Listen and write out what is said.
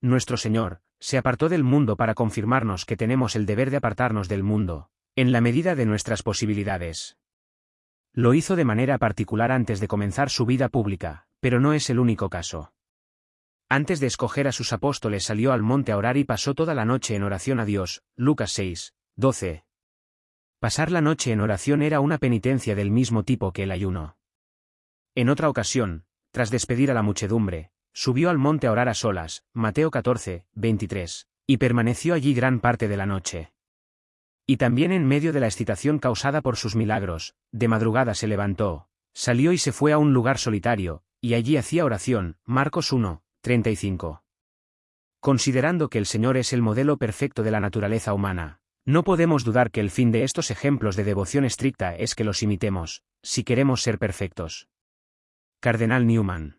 nuestro Señor, se apartó del mundo para confirmarnos que tenemos el deber de apartarnos del mundo, en la medida de nuestras posibilidades. Lo hizo de manera particular antes de comenzar su vida pública, pero no es el único caso. Antes de escoger a sus apóstoles salió al monte a orar y pasó toda la noche en oración a Dios. Lucas 6, 12. Pasar la noche en oración era una penitencia del mismo tipo que el ayuno. En otra ocasión, tras despedir a la muchedumbre, subió al monte a orar a solas, Mateo 14, 23, y permaneció allí gran parte de la noche. Y también en medio de la excitación causada por sus milagros, de madrugada se levantó, salió y se fue a un lugar solitario, y allí hacía oración, Marcos 1, 35. Considerando que el Señor es el modelo perfecto de la naturaleza humana, no podemos dudar que el fin de estos ejemplos de devoción estricta es que los imitemos, si queremos ser perfectos. Cardenal Newman